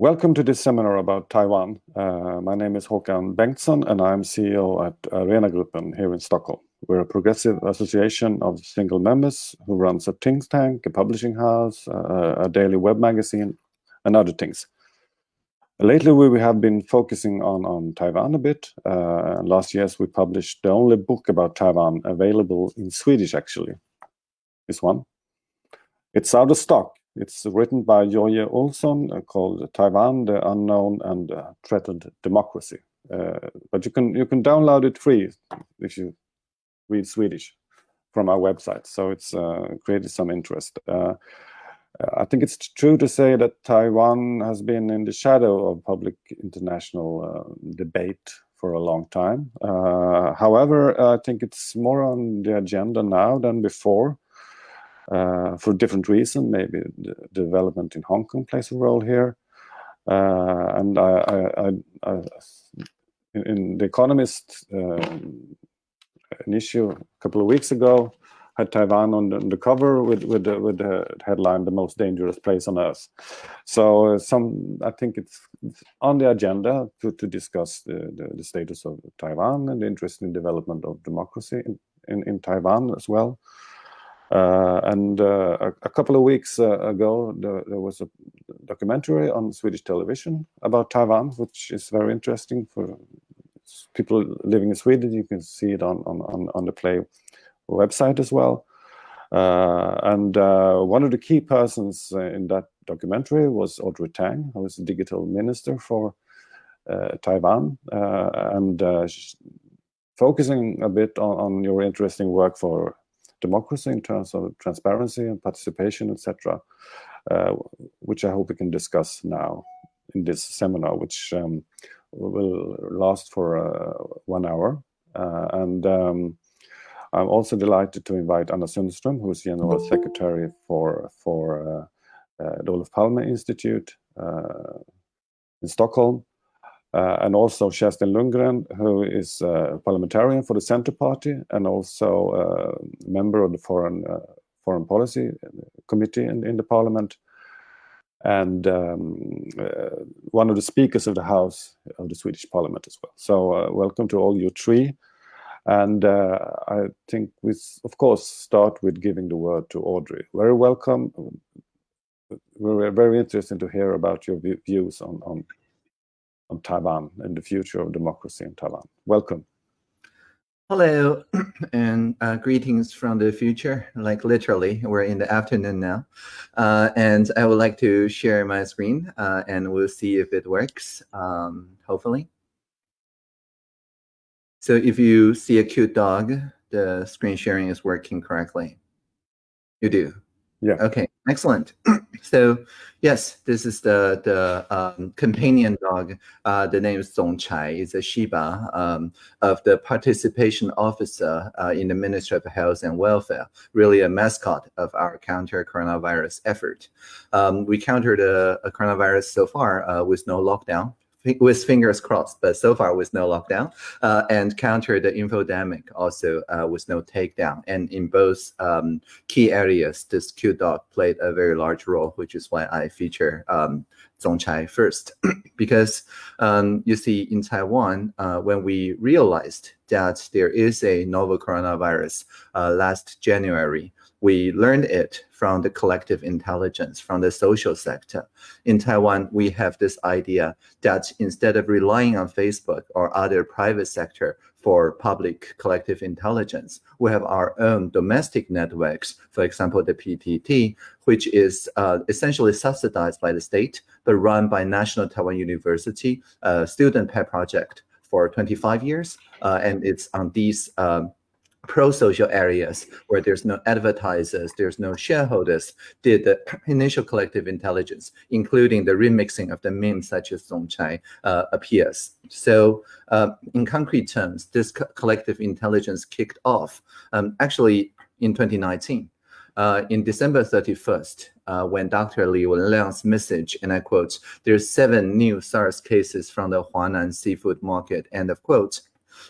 Welcome to this seminar about Taiwan. Uh, my name is Håkan Bengtsson and I'm CEO at Arena Arenagruppen here in Stockholm. We're a progressive association of single members who runs a think tank, a publishing house, uh, a daily web magazine, and other things. Lately, we have been focusing on, on Taiwan a bit. Uh, last year, we published the only book about Taiwan available in Swedish, actually. This one. It's out of stock, it's written by Jojje Olsson uh, called Taiwan, the Unknown and uh, Threatened Democracy. Uh, but you can you can download it free if you read Swedish from our website. So it's uh, created some interest. Uh, I think it's true to say that Taiwan has been in the shadow of public international debate for a long time. however, I think it's more on the agenda now than before uh, for different reasons. Maybe the development in Hong Kong plays a role here. Uh, and I, I, I, in The Economist, uh, an issue a couple of weeks ago had Taiwan on the, on the cover with with the, with the headline "The Most Dangerous Place on Earth." So uh, some, I think it's, it's, on the agenda to to discuss the, the, the status of Taiwan and the interesting development of democracy in, in, in Taiwan as well. Uh, and uh, a, a, couple of weeks uh, ago, the, there was a documentary on Swedish television about Taiwan, which is very interesting for people living in Sweden. You can see it on, on, on the Play website as well. Uh, and uh, one of the key persons in that documentary was Audrey Tang, who is the digital minister for uh, Taiwan, and focusing a bit on, on, your interesting work for democracy in terms of transparency and participation, etc., uh, which I hope we can discuss now in this seminar, which um, will last for uh, one hour. Uh, and um, I'm also delighted to invite Anna Sundström, who is General Secretary for, for uh, uh, the Olof Palme Institute in Stockholm, and also Kerstin Lundgren, who is a parliamentarian for the Centre Party and also a member of the Foreign uh, Foreign Policy Committee in, in the Parliament, and um, uh, one of the speakers of the House of the Swedish Parliament as well. So uh, welcome to all you three. And uh, I think we, of course, start with giving the word to Audrey. Very welcome. We're very interested to hear about your views on, on on Taiwan and the future of democracy in Taiwan. Welcome. Hello, and uh, greetings from the future. Like literally, we're in the afternoon now. Uh, and I would like to share my screen uh, and we'll see if it works, um, hopefully. So if you see a cute dog, the screen sharing is working correctly. You do. Yeah. Okay, excellent. so yes, this is the the um, companion dog. Uh, the name is Zong Chai. It's a Shiba um, of the participation officer uh, in the Ministry of Health and Welfare. Really a mascot of our counter coronavirus effort. Um, we countered a, a, coronavirus so far uh, with no lockdown with fingers crossed, but so far with no lockdown, uh, and counter the infodemic also uh, with no takedown. And in both um, key areas, this Q dog played a very large role, which is why I feature um, Zongchai first. because um, you see, in Taiwan, uh, when we realized that there is a novel coronavirus uh, last January, we learned it from the collective intelligence, from the social sector. In Taiwan, we have this idea that instead of relying on Facebook or other private sector for public collective intelligence, we have our own domestic networks, for example, the PTT, which is uh, essentially subsidized by the state, but run by National Taiwan University, a student project for 25 years. Uh, and it's on these um, pro-social areas where there's no advertisers, there's no shareholders, did the initial collective intelligence, including the remixing of the memes such as Zongchai uh, appears. So uh, in concrete terms, this co collective intelligence kicked off um, actually in 2019. Uh, in December 31st, uh, when Dr. Li Wenliang's message, and I quote, there's seven new SARS cases from the Huanan seafood market, end of quote,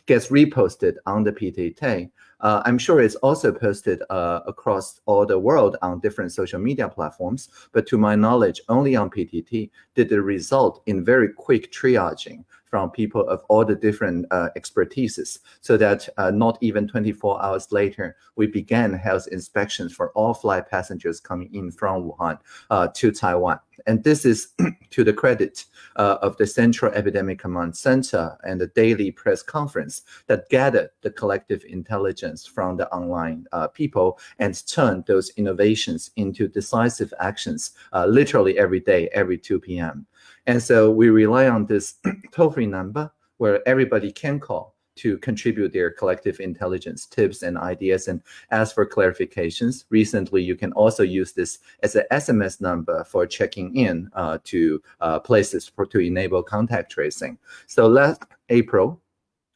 gets reposted on the PTT, uh, I'm sure it's also posted uh, across all the world on different social media platforms. But to my knowledge, only on PTT did it result in very quick triaging from people of all the different uh, expertises so that uh, not even 24 hours later, we began health inspections for all flight passengers coming in from Wuhan uh, to Taiwan. And this is to the credit uh, of the Central Epidemic Command Center and the daily press conference that gathered the collective intelligence from the online uh, people and turned those innovations into decisive actions uh, literally every day, every 2 p.m. And so we rely on this toll-free number where everybody can call to contribute their collective intelligence tips and ideas and ask for clarifications. Recently, you can also use this as an SMS number for checking in uh, to uh, places for, to enable contact tracing. So last April,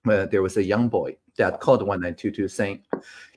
uh, there was a young boy that called 1922 saying,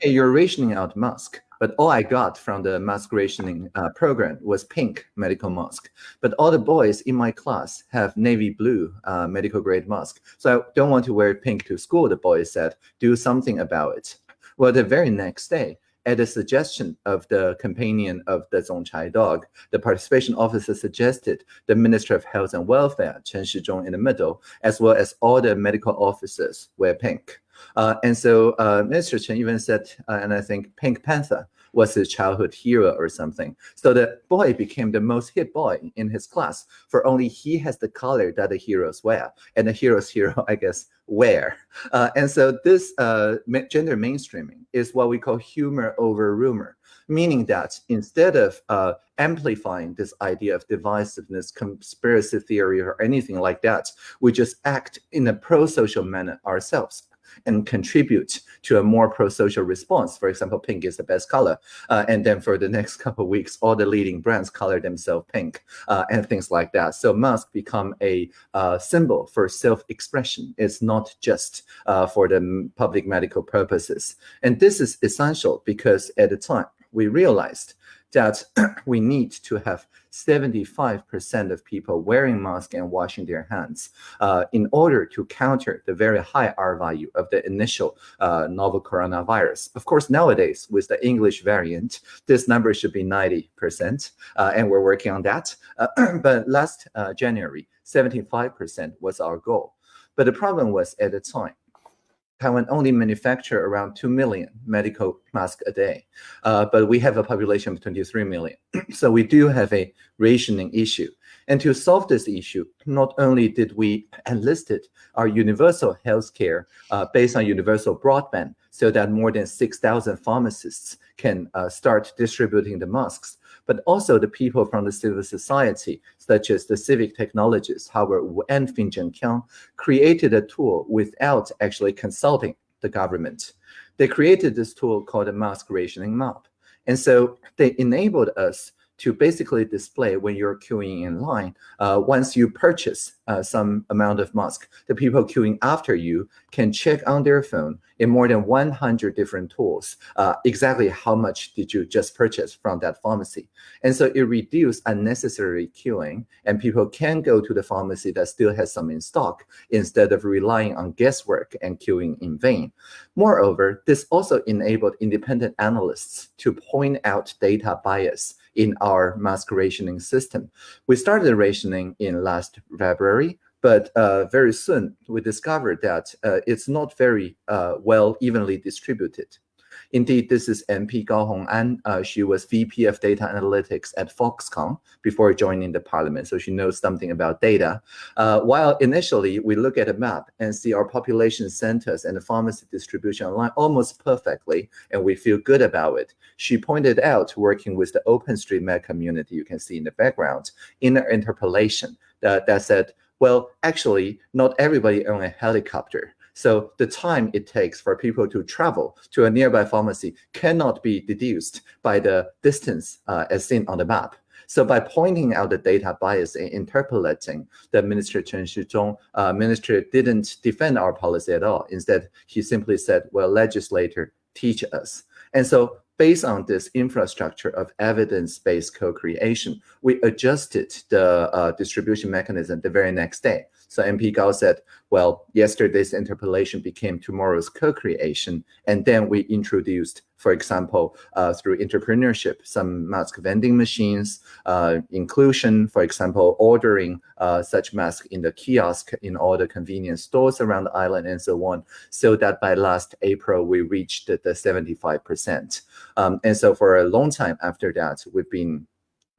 hey, you're rationing out mask. But all I got from the mask uh, program was pink medical mask. But all the boys in my class have navy blue uh, medical grade mask. So I don't want to wear pink to school, the boys said. Do something about it. Well, the very next day, at the suggestion of the companion of the Zongchai dog, the participation officer suggested the Minister of Health and Welfare, Chen Shizhong, in the middle, as well as all the medical officers wear pink. Uh, and so uh, Minister Chen even said, uh, and I think Pink Panther was his childhood hero or something. So the boy became the most hit boy in his class, for only he has the color that the heroes wear, and the hero's hero, I guess, wear. Uh, and so this uh, gender mainstreaming is what we call humor over rumor meaning that instead of uh, amplifying this idea of divisiveness, conspiracy theory, or anything like that, we just act in a pro-social manner ourselves and contribute to a more pro-social response. For example, pink is the best color. Uh, and then for the next couple of weeks, all the leading brands color themselves pink uh, and things like that. So mask become a uh, symbol for self-expression. It's not just uh, for the public medical purposes. And this is essential because at the time, we realized that we need to have 75% of people wearing masks and washing their hands uh, in order to counter the very high R value of the initial uh, novel coronavirus. Of course, nowadays, with the English variant, this number should be 90%, uh, and we're working on that. Uh, but last uh, January, 75% was our goal. But the problem was at the time, Taiwan only manufacture around 2 million medical masks a day, uh, but we have a population of 23 million. so we do have a rationing issue. And to solve this issue, not only did we enlisted our universal healthcare uh, based on universal broadband, so that more than 6,000 pharmacists can uh, start distributing the masks, but also the people from the civil society, such as the civic technologists, Howard Wu and Finjon Kiang, created a tool without actually consulting the government. They created this tool called a mask rationing map. And so they enabled us to basically display when you're queuing in line. Uh, once you purchase uh, some amount of mask, the people queuing after you can check on their phone in more than 100 different tools uh, exactly how much did you just purchase from that pharmacy. And so it reduces unnecessary queuing and people can go to the pharmacy that still has some in stock instead of relying on guesswork and queuing in vain. Moreover, this also enabled independent analysts to point out data bias in our mask rationing system. We started rationing in last February, but uh, very soon we discovered that uh, it's not very uh, well evenly distributed. Indeed, this is MP Gao Hongan. Uh, she was VP of Data Analytics at Foxconn before joining the parliament, so she knows something about data. Uh, while initially we look at a map and see our population centers and the pharmacy distribution align almost perfectly, and we feel good about it, she pointed out, working with the OpenStreetMap community, you can see in the background, in an interpolation that, that said, well, actually, not everybody own a helicopter. So the time it takes for people to travel to a nearby pharmacy cannot be deduced by the distance uh, as seen on the map. So by pointing out the data bias and interpolating, the Minister Chen Shizhong uh, minister didn't defend our policy at all. Instead, he simply said, well, legislator, teach us. And so based on this infrastructure of evidence-based co-creation, we adjusted the uh, distribution mechanism the very next day So MP Gao said, well, yesterday's interpolation became tomorrow's co-creation. And then we introduced, for example, uh, through entrepreneurship, some mask vending machines, uh, inclusion, for example, ordering uh, such masks in the kiosk in all the convenience stores around the island and so on, so that by last April, we reached the 75%. Um, and so for a long time after that, we've been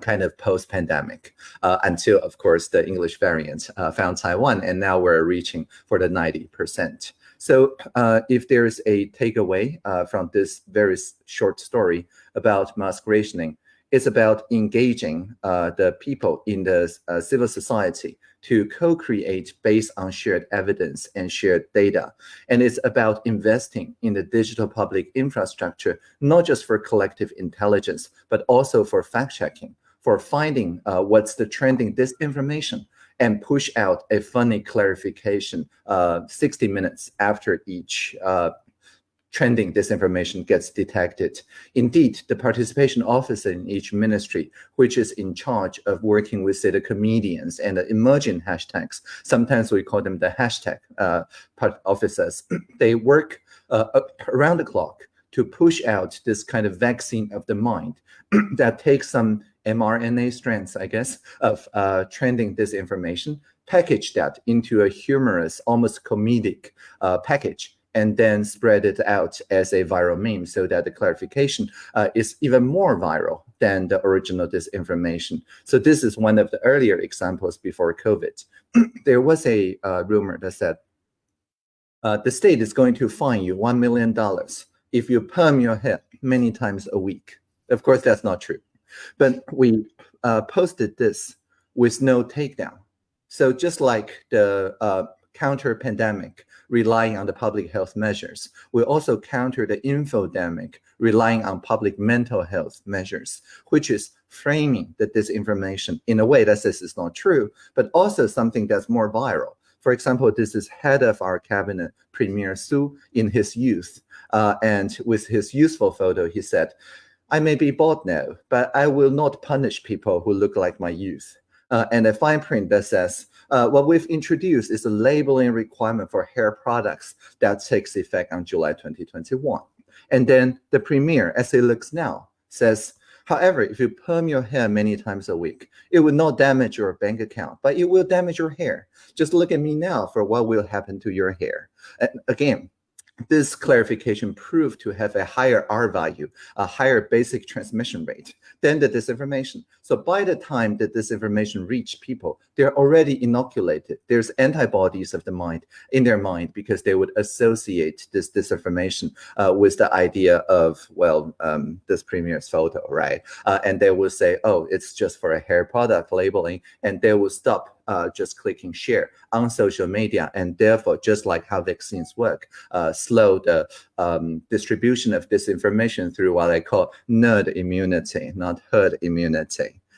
kind of post-pandemic uh, until, of course, the English variant uh, found Taiwan, and now we're reaching for the 90%. So uh, if there's a takeaway uh, from this very short story about mask rationing, it's about engaging uh, the people in the uh, civil society to co-create based on shared evidence and shared data. And it's about investing in the digital public infrastructure, not just for collective intelligence, but also for fact-checking for finding uh, what's the trending disinformation and push out a funny clarification uh, 60 minutes after each uh, trending disinformation gets detected. Indeed, the participation officer in each ministry, which is in charge of working with, say, the comedians and the emerging hashtags, sometimes we call them the hashtag uh, officers, they work uh, around the clock to push out this kind of vaccine of the mind that takes some mRNA strands, I guess, of uh, trending disinformation, package that into a humorous, almost comedic uh, package, and then spread it out as a viral meme so that the clarification uh, is even more viral than the original disinformation. So this is one of the earlier examples before COVID. there was a uh, rumor that said, uh, the state is going to fine you $1 million if you perm your hair many times a week. Of course, that's not true. But we uh, posted this with no takedown. So just like the uh, counter pandemic relying on the public health measures, we also counter the infodemic relying on public mental health measures, which is framing the disinformation in a way that says it's not true, but also something that's more viral. For example, this is head of our cabinet, Premier Su, in his youth. Uh, and with his youthful photo, he said, I may be bald now, but I will not punish people who look like my youth. Uh, and a fine print that says, uh, what we've introduced is a labeling requirement for hair products that takes effect on July 2021. And then the premier, as it looks now, says, however, if you perm your hair many times a week, it will not damage your bank account, but it will damage your hair. Just look at me now for what will happen to your hair. And again, this clarification proved to have a higher R value, a higher basic transmission rate than the disinformation. So by the time that disinformation reached people, they're already inoculated. There's antibodies of the mind in their mind because they would associate this disinformation uh, with the idea of, well, um, this premier's photo, right? Uh, and they will say, oh, it's just for a hair product labeling, and they will stop uh, just clicking share on social media. And therefore, just like how vaccines work, uh, slow the um, distribution of disinformation through what I call nerd immunity, not herd immunity.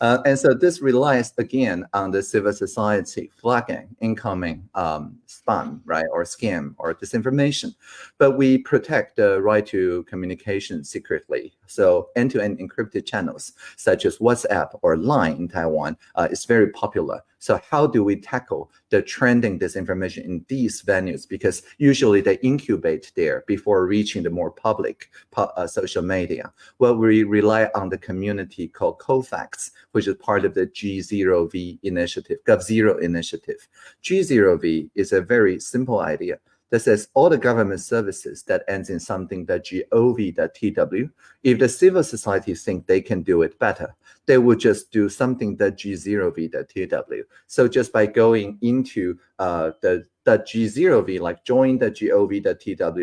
Uh, and so this relies again on the civil society flagging incoming um, spam, right, or scam or disinformation. But we protect the right to communication secretly. So end-to-end -end encrypted channels such as WhatsApp or Line in Taiwan uh, is very popular. So how do we tackle the trending disinformation in these venues? Because usually they incubate there before reaching the more public uh, social media. Well, we rely on the community called Cofacts, which is part of the G0V initiative, GovZero initiative. G0V is a very simple idea that says all the government services that ends in something that gov.tw, if the civil society think they can do it better, they would just do something that g0v.tw. So just by going into uh, the the G0V, like join the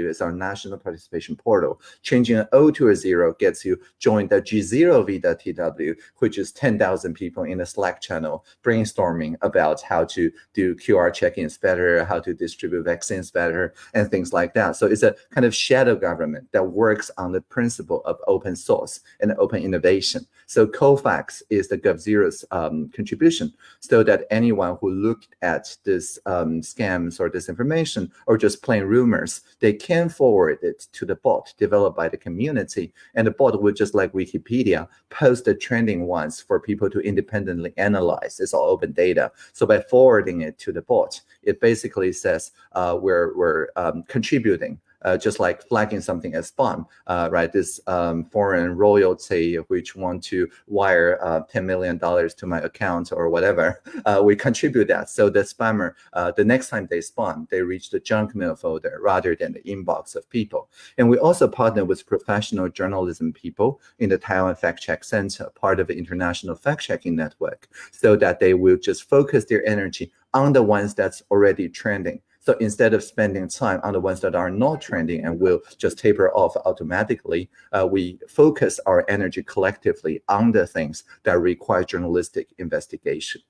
is our national participation portal. Changing an O to a zero gets you join the G0V.tw, which is 10,000 people in a Slack channel brainstorming about how to do QR check-ins better, how to distribute vaccines better, and things like that. So it's a kind of shadow government that works on the principle of open source and open innovation. So Cofacts is the GovZero's um, contribution so that anyone who looked at this um, scams or disinformation or just plain rumors, they can forward it to the bot developed by the community. And the bot will just like Wikipedia, post the trending ones for people to independently analyze. It's all open data. So by forwarding it to the bot, it basically says uh, we're, we're um, contributing uh, just like flagging something as spam, uh, right? This um, foreign royalty which want to wire uh, $10 million to my account or whatever, uh, we contribute that. So the spammer, uh, the next time they spawn, they reach the junk mail folder rather than the inbox of people. And we also partner with professional journalism people in the Taiwan Fact Check Center, part of the International Fact Checking Network, so that they will just focus their energy on the ones that's already trending so instead of spending time on the ones that are not trending and will just taper off automatically, uh, we focus our energy collectively on the things that require journalistic investigation.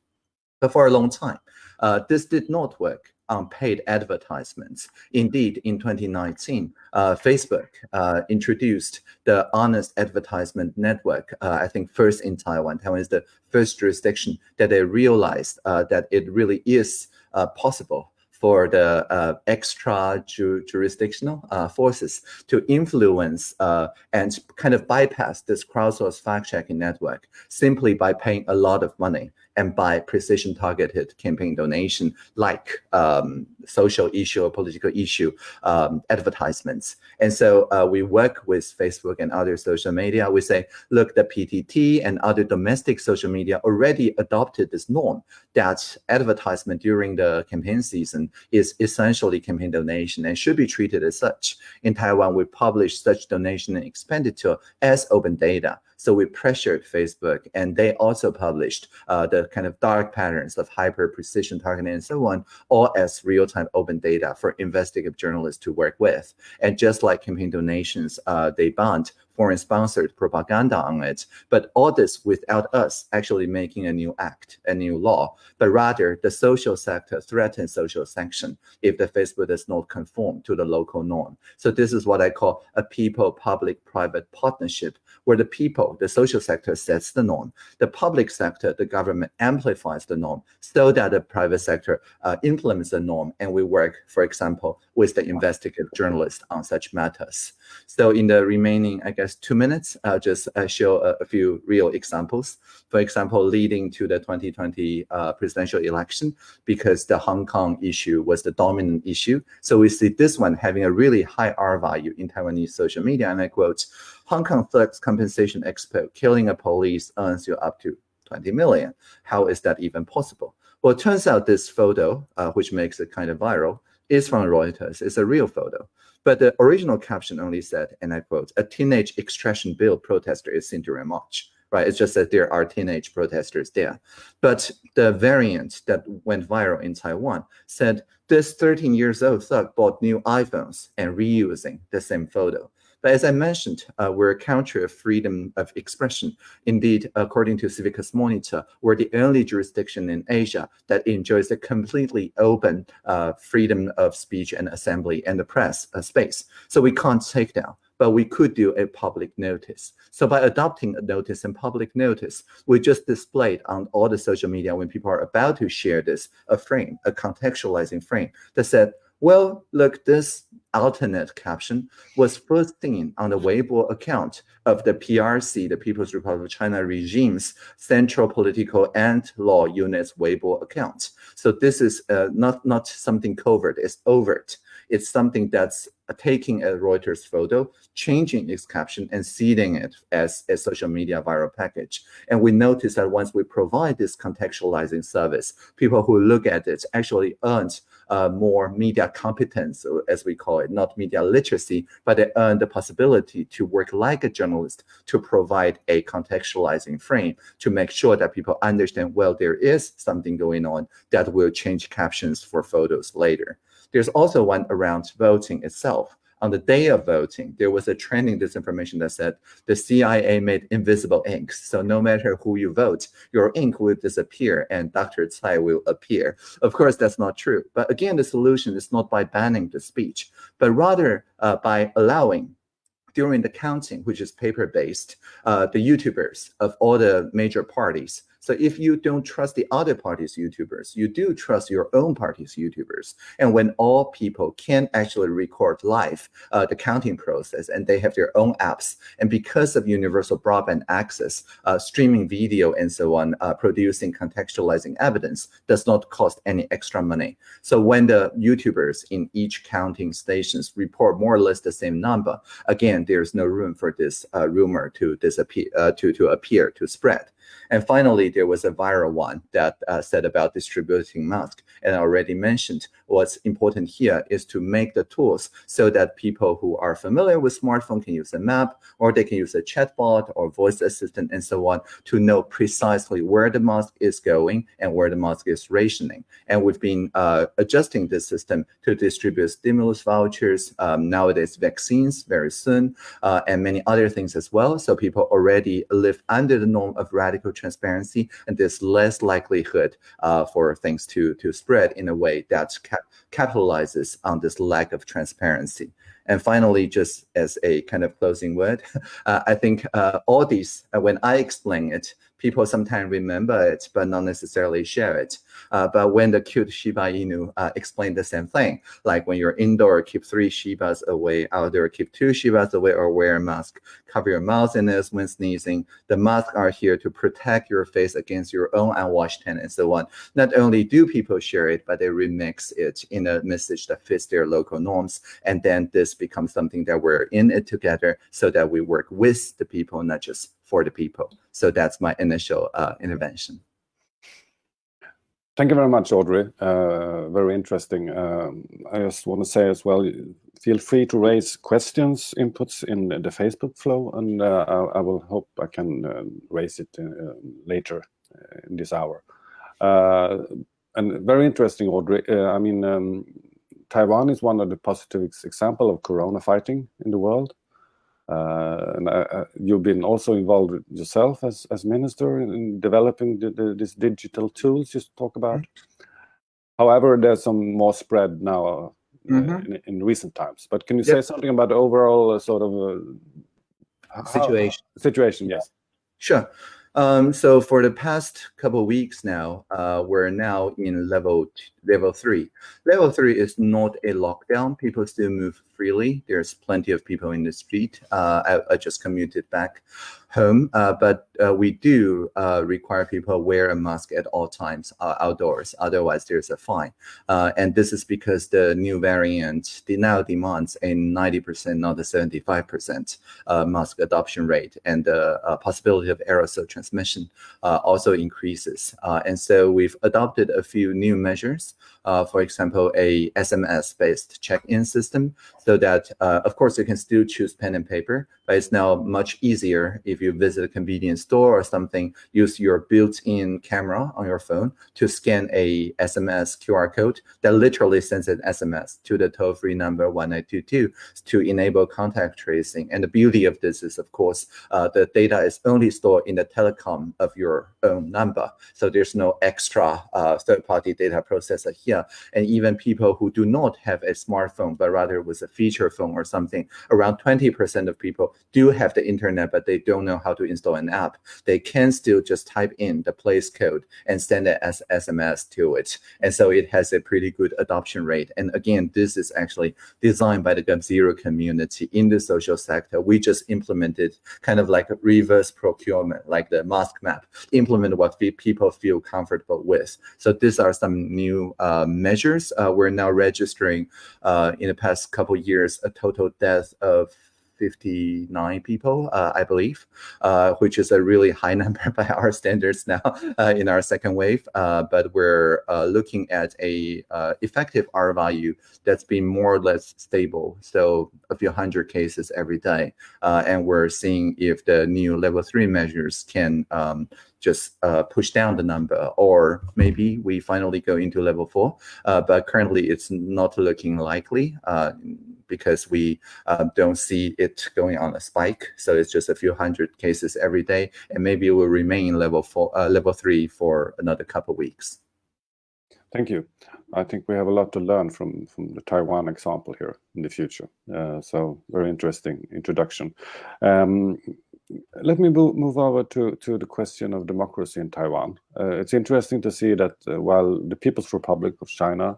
But for a long time, uh, this did not work on paid advertisements. Indeed, in 2019, uh, Facebook uh, introduced the Honest Advertisement Network, uh, I think first in Taiwan. Taiwan is the first jurisdiction that they realized uh, that it really is uh, possible for the uh, extra ju jurisdictional uh, forces to influence uh, and kind of bypass this crowdsourced fact-checking network simply by paying a lot of money and by precision targeted campaign donation like um, social issue or political issue um, advertisements. And so uh, we work with Facebook and other social media. We say, look, the PTT and other domestic social media already adopted this norm that advertisement during the campaign season is essentially campaign donation and should be treated as such. In Taiwan, we publish such donation and expenditure as open data. So we pressured Facebook, and they also published uh, the kind of dark patterns of hyper precision targeting and so on, all as real time open data for investigative journalists to work with. And just like campaign donations, uh, they banned foreign sponsored propaganda on it. But all this without us actually making a new act, a new law, but rather the social sector threatens social sanction if the Facebook does not conform to the local norm. So this is what I call a people public private partnership where the people, the social sector sets the norm. The public sector, the government amplifies the norm so that the private sector uh, implements the norm. And we work, for example, with the investigative journalists on such matters. So in the remaining, I guess, two minutes, I'll just uh, show a, a, few real examples. For example, leading to the 2020 uh, presidential election, because the Hong Kong issue was the dominant issue. So we see this one having a really high R value in Taiwanese social media. And I quote, Hong Kong Thugs Compensation Expo, killing a police earns you up to 20 million. How is that even possible? Well, it turns out this photo, uh, which makes it kind of viral, is from Reuters. It's a real photo. But the original caption only said, and I quote, a teenage extraction bill protester is seen during march. Right, it's just that there are teenage protesters there. But the variant that went viral in Taiwan said this 13 years old thug bought new iPhones and reusing the same photo. But as I mentioned, uh, we're a country of freedom of expression. Indeed, according to Civicus Monitor, we're the only jurisdiction in Asia that enjoys a completely open uh, freedom of speech and assembly and the press uh, space. So we can't take down but we could do a public notice. So by adopting a notice and public notice, we just displayed on all the social media when people are about to share this, a frame, a contextualizing frame that said, well, look, this alternate caption was first seen on the Weibo account of the PRC, the People's Republic of China regime's Central Political and Law Unit's Weibo account. So this is uh, not, not something covert, it's overt. It's something that's taking a Reuters photo, changing its caption and seeding it as a social media viral package. And we notice that once we provide this contextualizing service, people who look at it actually earn uh, more media competence, as we call it, not media literacy, but they earn the possibility to work like a journalist to provide a contextualizing frame to make sure that people understand, well, there is something going on that will change captions for photos later. There's also one around voting itself on the day of voting, there was a trending disinformation that said the CIA made invisible inks. So no matter who you vote, your ink will disappear and Dr. Tsai will appear. Of course, that's not true. But again, the solution is not by banning the speech, but rather uh, by allowing during the counting, which is paper-based, uh, the YouTubers of all the major parties So if you don't trust the other party's YouTubers, you do trust your own party's YouTubers. And when all people can actually record live uh, the counting process and they have their own apps, and because of universal broadband access, uh, streaming video and so on, uh, producing contextualizing evidence does not cost any extra money. So when the YouTubers in each counting stations report more or less the same number, again, there's no room for this uh, rumor to disappear, uh, to, to appear, to spread. And finally, there was a viral one that uh, said about distributing mask. And I already mentioned what's important here is to make the tools so that people who are familiar with smartphone can use a map, or they can use a chatbot or voice assistant and so on to know precisely where the mask is going and where the mask is rationing. And we've been uh, adjusting this system to distribute stimulus vouchers, um, nowadays vaccines very soon, uh, and many other things as well. So people already live under the norm of radical transparency, and there's less likelihood uh, for things to, to spread in a way that ca capitalizes on this lack of transparency. And finally, just as a kind of closing word, uh, I think uh, all these, uh, when I explain it, people sometimes remember it, but not necessarily share it. Uh, but when the cute Shiba Inu uh, explained the same thing, like when you're indoor, keep three Shibas away, outdoor, keep two Shibas away, or wear a mask, cover your mouth and nose when sneezing. The masks are here to protect your face against your own unwashed hand and so on. Not only do people share it, but they remix it in a message that fits their local norms. And then this becomes something that we're in it together so that we work with the people, not just for the people. So that's my initial uh, intervention. Thank you very much, Audrey. Uh, very interesting. Um, I just want to say as well, feel free to raise questions, inputs in the Facebook flow, and uh, I, I, will hope I can uh, raise it uh, later uh, in this hour. Uh, and very interesting, Audrey. I mean, um, Taiwan is one of the positive example of corona fighting in the world. Uh, and uh, you've been also involved yourself as as minister in developing the, the, these digital tools you talk about. Mm -hmm. However, there's some more spread now mm -hmm. in, in, recent times. But can you yep. say something about the overall uh, sort of situation? How, situation, yes. Sure. Um, so for the past couple weeks now, uh, we're now in level level three. Level three is not a lockdown. People still move freely. There's plenty of people in the street. Uh, I, I, just commuted back home, uh, but uh, we do uh, require people wear a mask at all times uh, outdoors. Otherwise, there's a fine. Uh, and this is because the new variant now demands a 90%, not a 75% mask adoption rate, and the possibility of aerosol transmission also increases. and so we've adopted a few new measures uh, for example, a SMS-based check-in system so that, uh, of course, you can still choose pen and paper, but it's now much easier if you visit a convenience store or something, use your built-in camera on your phone to scan a SMS QR code that literally sends an SMS to the toll-free number 1922 to enable contact tracing. And the beauty of this is, of course, uh, the data is only stored in the telecom of your own number. So there's no extra uh, third-party data processor here. And even people who do not have a smartphone, but rather with a feature phone or something, around 20% of people do have the internet, but they don't know how to install an app, they can still just type in the place code and send it as SMS to it. And so it has a pretty good adoption rate. And again, this is actually designed by the GovZero community in the social sector. We just implemented kind of like a reverse procurement, like the mask map, implement what people feel comfortable with. So these are some new uh, measures. Uh, we're now registering uh, in the past couple years a total death of 59 people, uh, I believe, uh, which is a really high number by our standards now uh, in our second wave. Uh, but we're looking at a effective R value that's been more or less stable, so a few hundred cases every day. and we're seeing if the new level three measures can um, just uh, push down the number, or maybe we finally go into level four. Uh, but currently, it's not looking likely uh, because we uh, don't see it going on a spike. So it's just a few hundred cases every day, and maybe it will remain level four, uh, level three for another couple weeks. Thank you. I think we have a lot to learn from from the Taiwan example here in the future. Uh, so very interesting introduction. Um, let me move over to, to the question of democracy in Taiwan. Uh, it's interesting to see that uh, while the People's Republic of China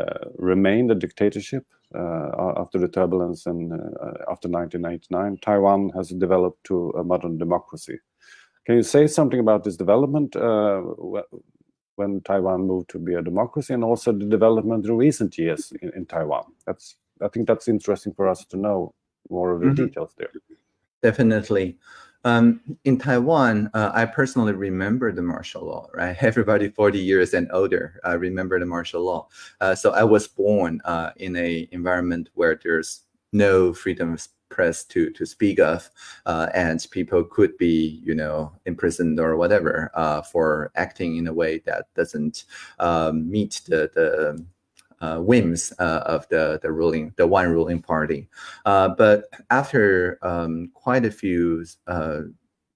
uh, remained a dictatorship uh, after the turbulence and uh, after 1999, Taiwan has developed to a modern democracy. Can you say something about this development when Taiwan moved to be a democracy and also the development in recent years in, in Taiwan? That's I think that's interesting for us to know more of the mm -hmm. details there. Definitely. Um, in Taiwan, uh, I personally remember the martial law, right? Everybody 40 years and older uh, remember the martial law. Uh, so I was born uh, in a environment where there's no freedom of press to to speak of, uh, and people could be, you know, imprisoned or whatever uh, for acting in a way that doesn't um, meet the the whims uh, of the the ruling the one ruling party. Uh, but after um, quite a few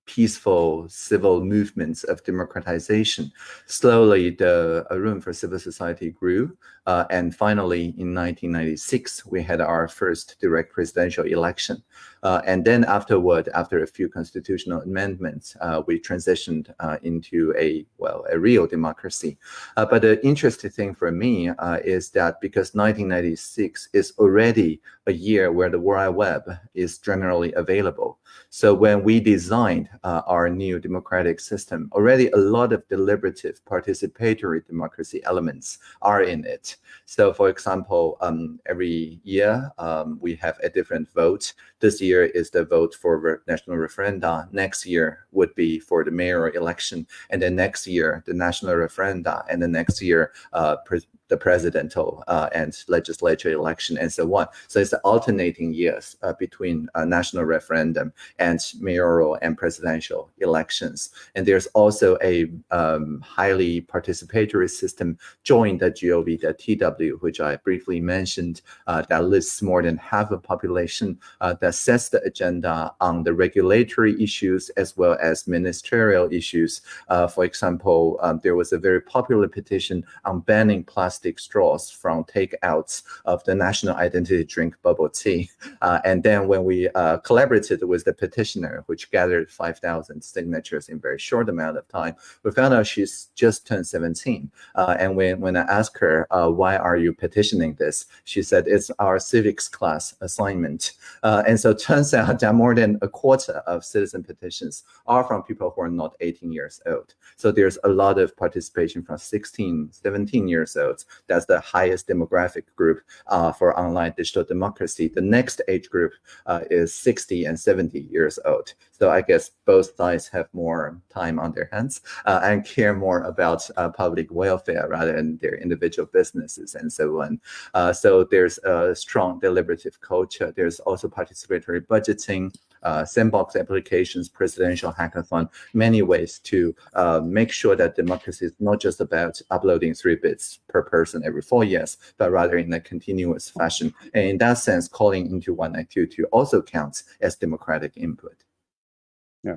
peaceful civil movements of democratization. Slowly, the room for civil society grew. Uh, and finally, in 1996, we had our first direct presidential election. Uh, and then afterward, after a few constitutional amendments, uh, we transitioned uh, into a, well, a real democracy. Uh, but the interesting thing for me uh, is that because 1996 is already a year where the World Wide Web is generally available. So when we designed uh, our new democratic system, already a lot of deliberative participatory democracy elements are in it. So for example, um, every year um, we have a different vote. This year is the vote for re national referenda. Next year would be for the mayoral election. And then next year, the national referenda. And the next year, uh, the presidential uh, and legislature election and so on. So it's alternating years uh, between a national referendum and mayoral and presidential elections. And there's also a um, highly participatory system joined the GOV, the TW, which I briefly mentioned, uh, that lists more than half the population uh, that sets the agenda on the regulatory issues as well as ministerial issues. Uh, for example, um, there was a very popular petition on banning plastic straws from takeouts of the national identity drink bubble tea. Uh, and then when we uh, collaborated with the petitioner, which gathered 5,000 signatures in a very short amount of time, we found out she's just turned 17. Uh, and when, when I asked her, uh, why are you petitioning this? She said, it's our civics class assignment. Uh, and so it turns out that more than a quarter of citizen petitions are from people who are not 18 years old. So there's a lot of participation from 16, 17 years old that's the highest demographic group uh, for online digital democracy. The next age group uh, is 60 and 70 years old. So I guess both sides have more time on their hands uh, and care more about uh, public welfare rather than their individual businesses and so on. Uh, so there's a strong deliberative culture. There's also participatory budgeting uh, sandbox applications, presidential hackathon, many ways to uh, make sure that democracy is not just about uploading three bits per person every four years, but rather in a continuous fashion. And in that sense, calling into 1922 also counts as democratic input. Yeah.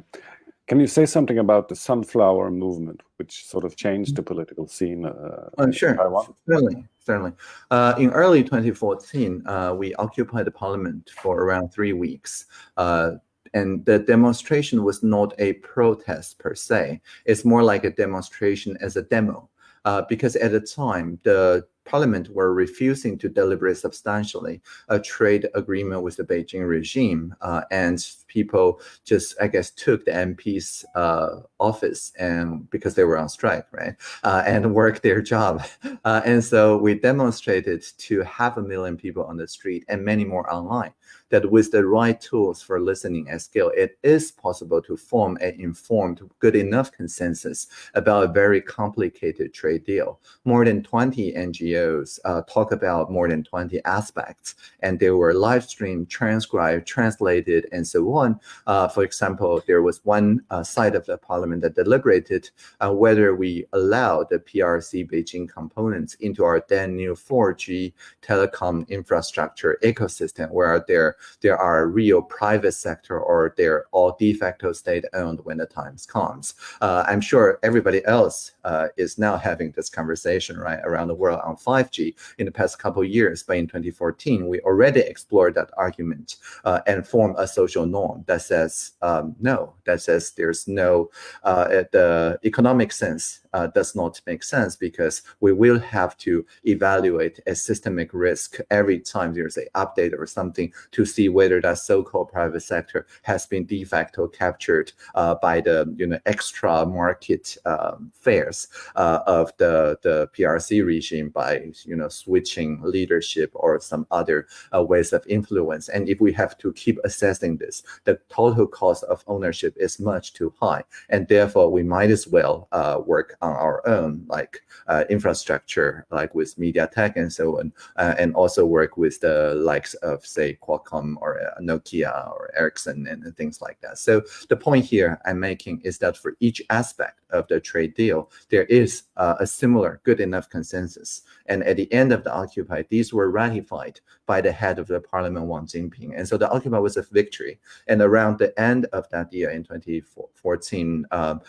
Can you say something about the sunflower movement, which sort of changed the political scene? Uh, oh, sure, Taiwan? certainly, certainly. Uh, in early 2014, uh, we occupied the parliament for around three weeks. Uh, and the demonstration was not a protest per se. It's more like a demonstration as a demo. Uh, because at the time, the parliament were refusing to deliberate substantially a trade agreement with the Beijing regime. Uh, and people just, I guess, took the MP's uh, office and because they were on strike, right? Uh, and worked their job. Uh, and so we demonstrated to half a million people on the street and many more online that with the right tools for listening at scale, it is possible to form an informed, good enough consensus about a very complicated trade deal. More than 20 NGOs uh, talk about more than 20 aspects, and they were live streamed, transcribed, translated, and so on. Uh, for example, there was one uh, side of the parliament that deliberated uh, whether we allow the PRC Beijing components into our then new 4G telecom infrastructure ecosystem, where there there are real private sector or they're all de facto state owned when the times comes. Uh, I'm sure everybody else uh, is now having this conversation right around the world on 5G in the past couple years. But in 2014, we already explored that argument uh, and formed a social norm that says um, no, that says there's no uh, the economic sense uh, does not make sense because we will have to evaluate a systemic risk every time there's an update or something to see whether that so-called private sector has been de facto captured uh, by the you know extra market um, fares uh, of the the PRC regime by you know switching leadership or some other uh, ways of influence. And if we have to keep assessing this, the total cost of ownership is much too high, and therefore we might as well uh, work on our own, like uh, infrastructure, like with MediaTek and so on, uh, and also work with the likes of, say, Qualcomm or uh, Nokia or Ericsson and, and, things like that. So the point here I'm making is that for each aspect of the trade deal, there is uh, a similar good enough consensus. And at the end of the Occupy, these were ratified by the head of the parliament, Wang Jinping. And so the Occupy was a victory. And around the end of that year in 2014, um,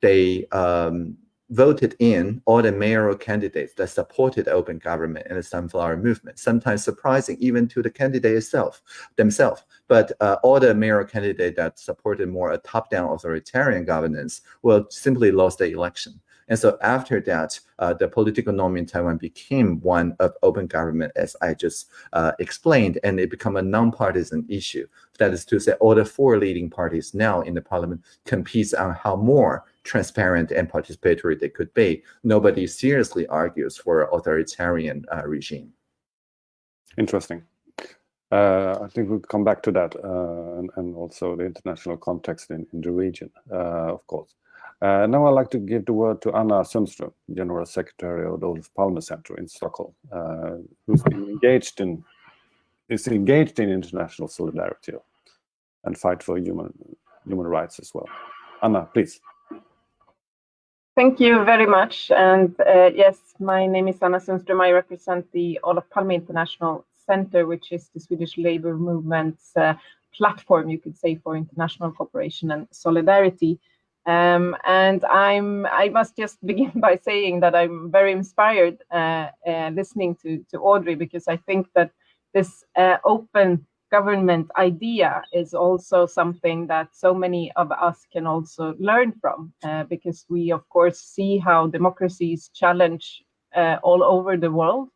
they um, voted in all the mayoral candidates that supported open government and the Sunflower Movement, sometimes surprising even to the candidate itself, themselves. But uh, all the mayoral candidates that supported more a top-down authoritarian governance will simply lost the election. And so after that, uh, the political norm in Taiwan became one of open government, as I just uh, explained, and it became a nonpartisan issue. That is to say, all the four leading parties now in the parliament competes on how more transparent and participatory they could be. Nobody seriously argues for authoritarian uh, regime. Interesting. Uh, I think we'll come back to that uh, and, and, also the international context in, in the region, uh, of course. Uh, now I'd like to give the word to Anna Sundström, General Secretary of the Olof Palme Center in Stockholm, uh, who's been engaged in is engaged in international solidarity and fight for human human rights as well. Anna, please. Thank you very much. And uh, yes, my name is Anna Sundström. I represent the Olof Palme International Center, which is the Swedish labor movement's uh, platform, you could say, for international cooperation and solidarity. Um, and I'm, I must just begin by saying that I'm very inspired uh, uh, listening to, to Audrey, because I think that this uh, open government idea is also something that so many of us can also learn from, uh, because we, of course, see how democracies challenge uh, all over the world.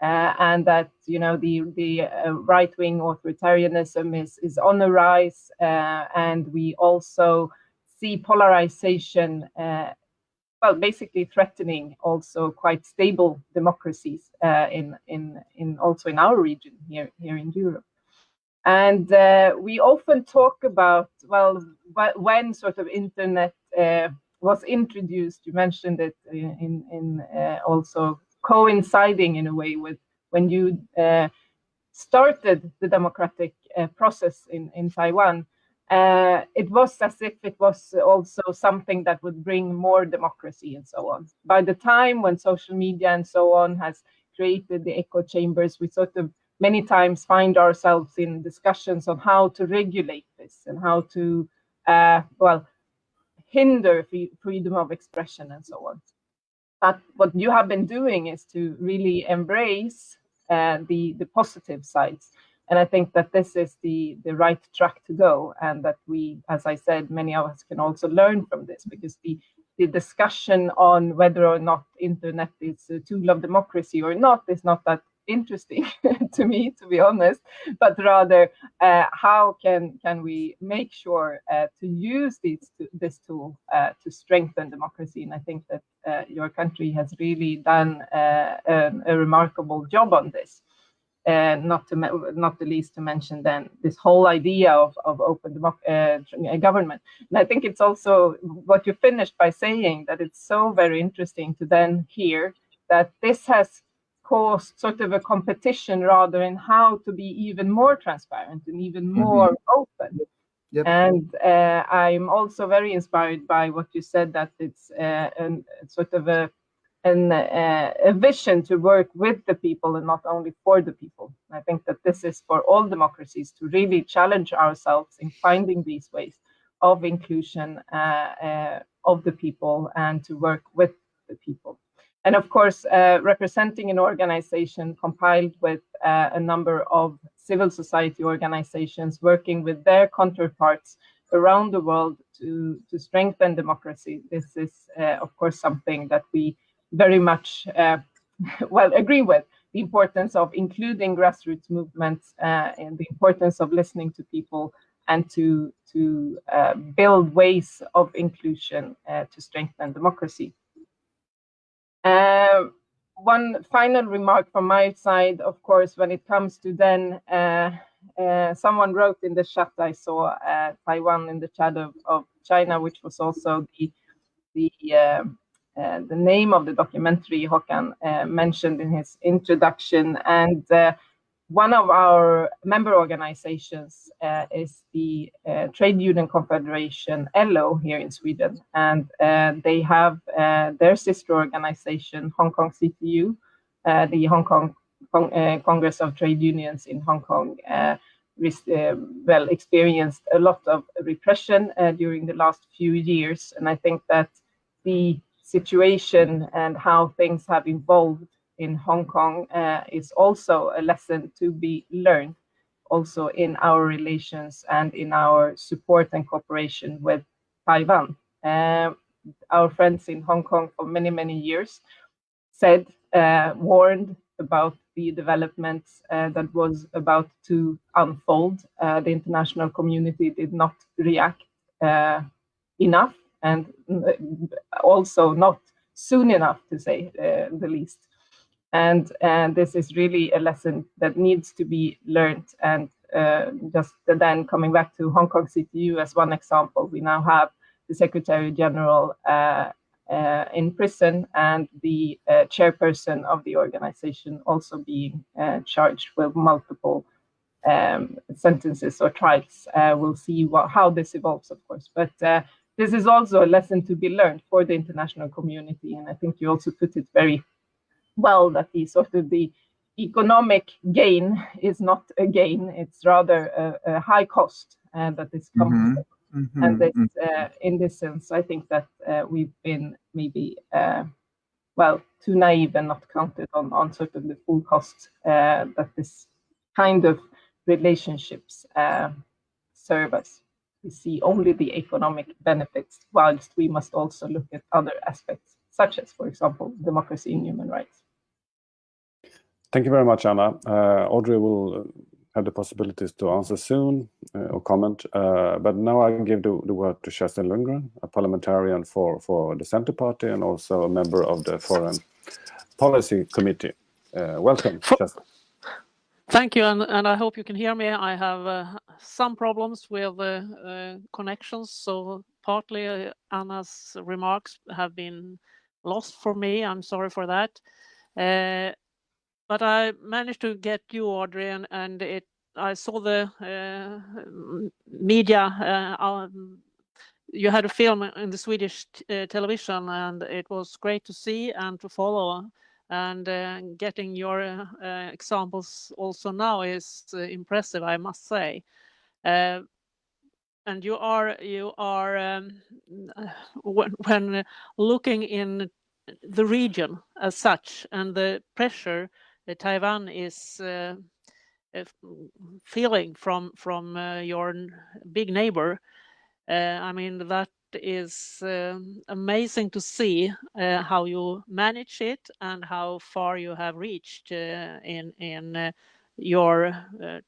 Uh, and that you know the the right-wing authoritarianism is is on the rise, and we also see polarization, uh, well, basically threatening also quite stable democracies uh, in in in also in our region here here in Europe. And uh, we often talk about well when sort of internet uh, was introduced. You mentioned it in in uh, also coinciding in a way with when you uh, started the democratic process in in Taiwan uh, it was as if it was also something that would bring more democracy and so on. By the time when social media and so on has created the echo chambers, we sort of many times find ourselves in discussions on how to regulate this and how to, uh, well, hinder freedom of expression and so on. But what you have been doing is to really embrace uh, the, the positive sides and I think that this is the, the right track to go and that we, as I said, many of us can also learn from this because the, the discussion on whether or not internet is a tool of democracy or not is not that interesting to me, to be honest, but rather uh, how can can we make sure uh, to use these, this tool uh, to strengthen democracy? And I think that uh, your country has really done uh, a, a remarkable job on this. Uh, not to not the least to mention then this whole idea of, of open uh, government. And I think it's also what you finished by saying that it's so very interesting to then hear that this has caused sort of a competition rather in how to be even more transparent and even mm-hmm. more mm -hmm. open. Yep. And uh, I'm also very inspired by what you said that it's uh, an, sort of a an, uh, a vision to work with the people and not only for the people. I think that this is for all democracies to really challenge ourselves in finding these ways of inclusion uh, uh, of the people and to work with the people. And of course, uh, representing an organization compiled with uh, a number of civil society organizations working with their counterparts around the world to, to strengthen democracy. This is, uh, of course, something that we very much uh, well agree with the importance of including grassroots movements uh, and the importance of listening to people and to to uh, build ways of inclusion uh, to strengthen democracy. Uh, one final remark from my side, of course, when it comes to then, uh, uh, someone wrote in the chat I saw uh, Taiwan in the shadow of of China, which was also the the um, uh, the name of the documentary Håkan uh, mentioned in his introduction. And uh, one of our member organizations uh, is the uh, Trade Union Confederation, LO, here in Sweden. And uh, they have uh, their sister organization, Hong Kong CTU, uh, the Hong Kong Con uh, Congress of Trade Unions in Hong Kong, well, experienced a lot of repression during the last few years. And I think that the situation and how things have evolved in Hong Kong uh, is also a lesson to be learned also in our relations and in our support and cooperation with Taiwan. Uh, our friends in Hong Kong for many, many years said, uh, warned about the developments uh, that was about to unfold. Uh, the international community did not react uh, enough and also not soon enough to say the least. And, and this is really a lesson that needs to be learned. And uh, just then coming back to Hong Kong CTU as one example, we now have the Secretary General uh, uh, in prison and the uh, chairperson of the organization also being uh, charged with multiple um, sentences or trials. Uh, we'll see what, how this evolves, of course. But this is also a lesson to be learned for the international community. And I think you also put it very well that the sort of the economic gain is not a gain, it's rather a, a high cost uh, that is coming. Mm -hmm. Mm -hmm. And this, mm-hmm. uh, in this sense, I think that uh, we've been maybe, uh, well, too naive and not counted on, on sort of the full cost uh, that this kind of relationships uh, serve us. We see only the economic benefits, whilst we must also look at other aspects, such as, for example, democracy and human rights. Thank you very much, Anna. Uh, Audrey will uh, have the possibilities to answer soon uh, or comment. Uh, but now I give the, the, word to Kerstin Lundgren, a parliamentarian for, for the Centre Party and also a member of the Foreign Policy Committee. Uh, welcome, Kerstin. Thank you, and, and, I hope you can hear me. I have uh, some problems with the connections, so partly Anna's remarks have been lost for me. I'm sorry for that. Uh, but I managed to get you, Audrey, and, and it. I saw the uh, media. Uh, um, you had a film in the Swedish uh, television, and it was great to see and to follow. And uh, getting your uh, examples also now is uh, impressive, I must say. and you are you are um, when, when looking in the region as such and the pressure that Taiwan is uh, feeling from from uh, your big neighbor. Uh, I mean that is um, amazing to see uh, how you manage it and how far you have reached uh, in in uh, your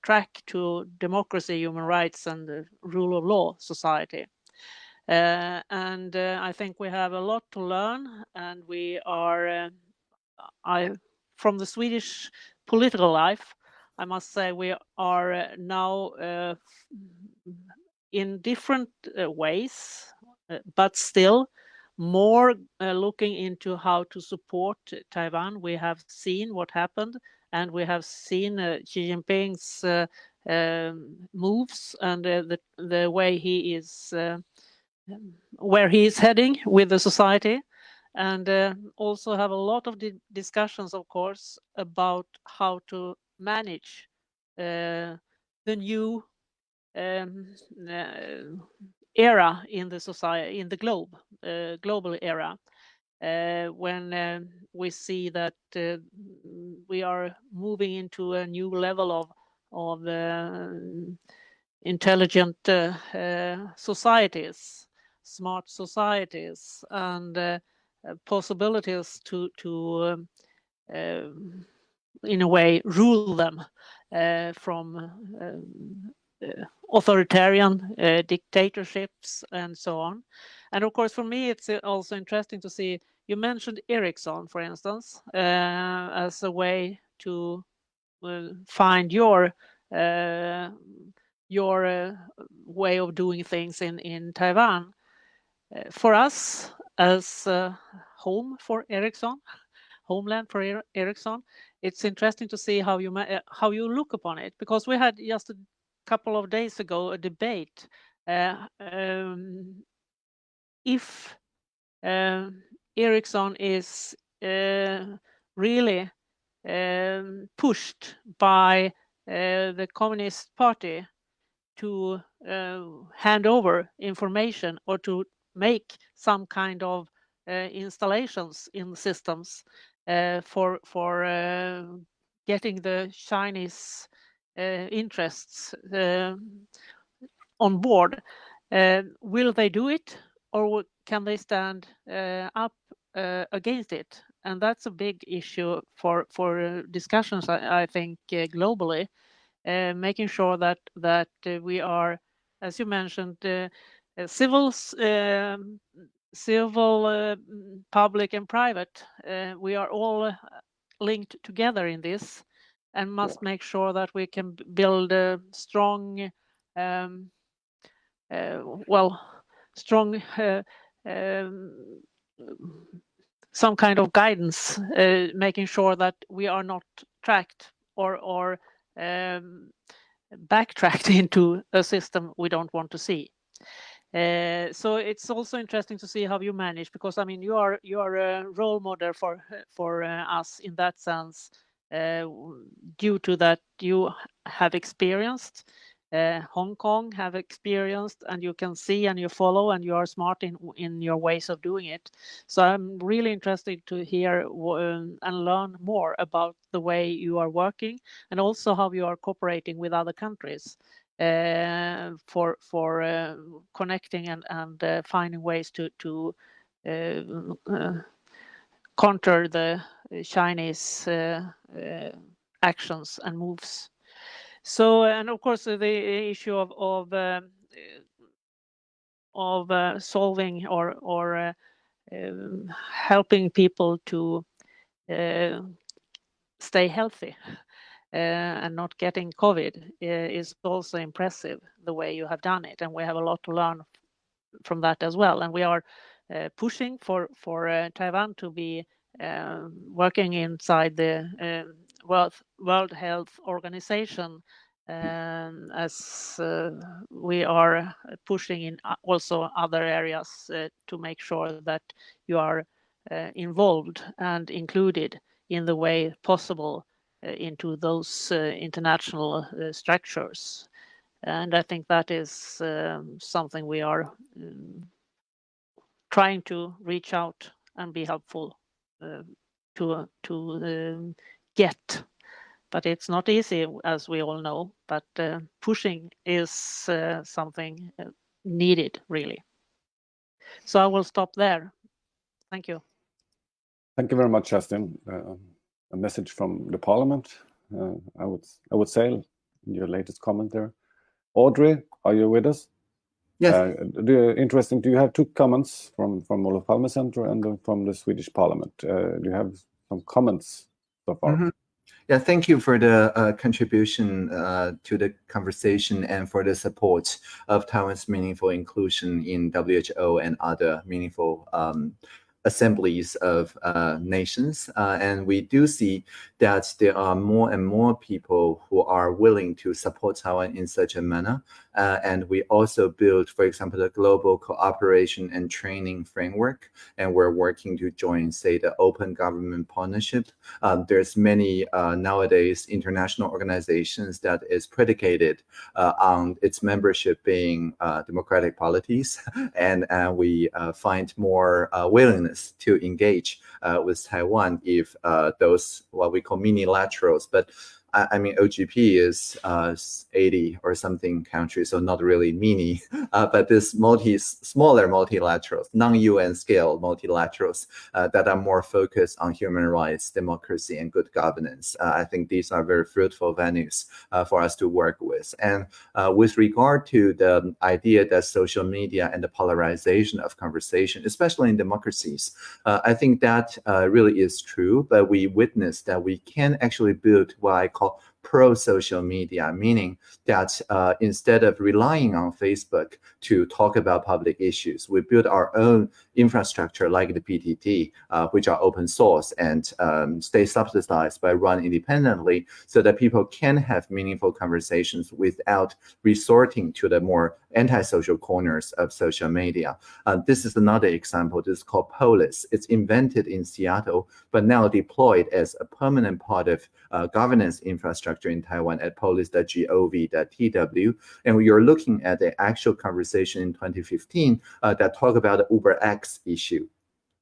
track to democracy, human rights, and the rule of law society. and I think we have a lot to learn, and we are. I from the Swedish political life, I must say we are uh, now uh, in different uh, ways, but still more looking into how to support Taiwan. We have seen what happened and we have seen Xi Jinping's um, moves and the the way he is where he is heading with the society and uh, also have a lot of di discussions, of course, about how to manage uh, the new um, uh, era in the society, in the globe, uh, global era, uh, when uh, we see that uh, we are moving into a new level of of uh, intelligent uh, societies, smart societies, and possibilities to, to um, in a way, rule them from authoritarian dictatorships and so on. And of course, for me, it's also interesting to see you mentioned Ericsson, for instance, uh, as a way to uh, find your uh, your uh, way of doing things in in Taiwan. Uh, for us, as home for Ericsson, homeland for er Ericsson, it's interesting to see how you uh, how you look upon it because we had just a couple of days ago a debate um, if Ericsson is uh, really um, pushed by uh, the Communist Party to uh, hand over information or to make some kind of installations in systems for for getting the Chinese interests on board. will they do it, or can they stand up uh, against it and that's a big issue for for uh, discussions i, I think uh, globally uh, making sure that that uh, we are as you mentioned uh, civil um, civil public and private we are all linked together in this and must make sure that we can build a strong um, well strong um, some kind of guidance, uh, making sure that we are not tracked or or um, backtracked into a system we don't want to see. Uh, so it's also interesting to see how you manage because I mean you are you are a role model for for uh, us in that sense uh, due to that you have experienced uh, Hong Kong have experienced and you can see and you follow and you are smart in in your ways of doing it. So I'm really interested to hear um, and learn more about the way you are working and also how you are cooperating with other countries uh, for for uh, connecting and and uh, finding ways to to uh, uh, counter the Chinese actions and moves. So, and of course, the issue of of um, of uh, solving or or uh, um, helping people to uh, stay healthy uh, and not getting COVID uh, is also impressive. The way you have done it, and we have a lot to learn from that as well. And we are uh, pushing for for Taiwan to be working inside the World, World Health Organization um, as uh, we are pushing in uh, also other areas uh, to make sure that you are uh, involved and included in the way possible uh, into those uh, international structures. And I think that is um, something we are um, trying to reach out and be helpful to to um, get. But it's not easy, as we all know, but uh, pushing is uh, something uh, needed, really. So I will stop there. Thank you. Thank you very much, Kerstin. Uh, a message from the Parliament, uh, I would I would say, your latest comment there. Audrey, are you with us? Yes. Uh, interesting. Do you have two comments from from Olof Palme Center and from the Swedish Parliament? do you have some comments so far. Mm -hmm. Yeah, thank you for the uh, contribution uh, to the conversation and for the support of Taiwan's meaningful inclusion in WHO and other meaningful um, assemblies of uh, nations. Uh, and we do see that there are more and more people who are willing to support Taiwan in such a manner. Uh, and we also build, for example, the global cooperation and training framework. And we're working to join, say, the open government partnership. Um, there's many uh, nowadays international organizations that is predicated uh, on its membership being uh, democratic polities. and we find more willingness to engage uh, with Taiwan if uh, those what we call mini laterals. But I, I mean, OGP is uh, 80 or something countries, so not really mini, uh, but this multi smaller multilaterals, non-UN scale multilaterals uh, that are more focused on human rights, democracy, and good governance. Uh, I think these are very fruitful venues uh, for us to work with. And uh, with regard to the idea that social media and the polarization of conversation, especially in democracies, I think that really is true. But we witness that we can actually build what I call pro social media, meaning that uh, instead of relying on Facebook to talk about public issues, we build our own infrastructure like the PTT, uh, which are open source and um, stay subsidized by run independently so that people can have meaningful conversations without resorting to the more antisocial corners of social media. Uh, this is another example. This is called Polis. It's invented in Seattle, but now deployed as a permanent part of uh, governance infrastructure in Taiwan at polis.gov.tw. And we are looking at the actual conversation in 2015 uh, that talk about the UberX issue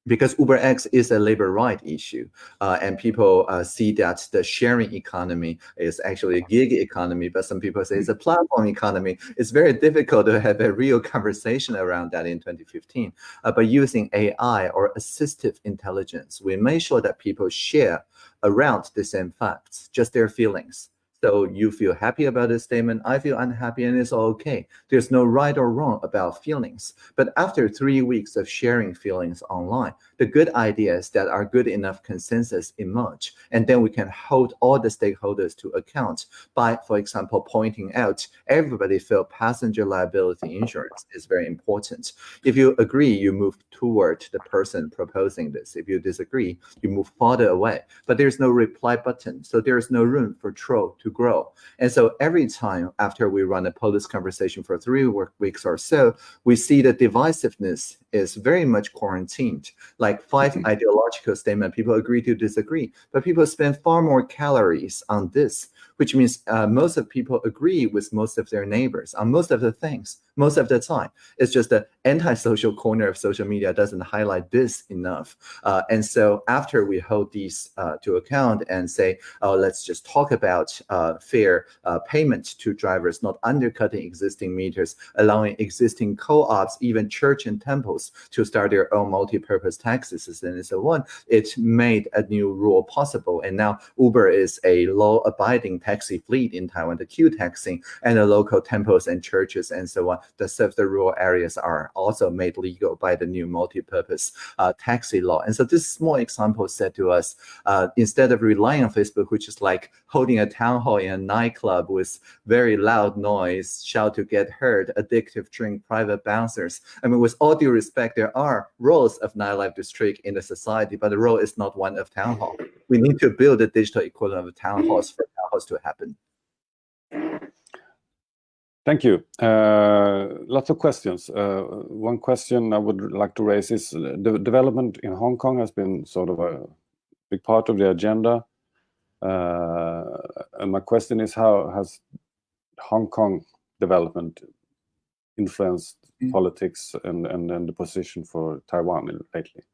because UberX is a labor right issue, uh, and people uh, see that the sharing economy is actually a gig economy, but some people say it's a platform economy. It's very difficult to have a real conversation around that in 2015. Uh, but using AI or assistive intelligence, we make sure that people share around the same facts, just their feelings. So you feel happy about this statement, I feel unhappy, and it's okay. There's no right or wrong about feelings. But after three weeks of sharing feelings online, the good ideas that are good enough consensus emerge. And then we can hold all the stakeholders to account by, for example, pointing out everybody feel passenger liability insurance is very important. If you agree, you move toward the person proposing this. If you disagree, you move farther away. But there's no reply button. So there's no room for troll to grow. And so every time after we run a Polis conversation for three work weeks or so, we see the divisiveness is very much quarantined. Like five mm -hmm. ideological statement, people agree to disagree, but people spend far more calories on this which means uh, most of people agree with most of their neighbors on most of the things most of the time. It's just the antisocial corner of social media doesn't highlight this enough. Uh, and so after we hold these uh, to account and say, oh, let's just talk about uh, fair uh, payment to drivers, not undercutting existing meters, allowing existing co-ops, even church and temples to start their own multi-purpose taxi and so on, it made a new rule possible. And now Uber is a law-abiding taxi fleet in Taiwan, the Q taxing, and the local temples and churches and so on that serve the rural areas are also made legal by the new multi-purpose uh, taxi law. And so this small example said to us, uh, instead of relying on Facebook, which is like holding a town hall in a nightclub with very loud noise, shout to get heard, addictive drink, private bouncers. I mean, with all due respect, there are roles of nightlife district in the society, but the role is not one of town hall. We need to build a digital equivalent of town halls for town halls to happen. Thank you. Uh, lots of questions. Uh, one question I would like to raise is uh, the development in Hong Kong has been sort of a big part of the agenda. Uh, and my question is how has Hong Kong development influenced mm -hmm. politics and, and, and the position for Taiwan lately?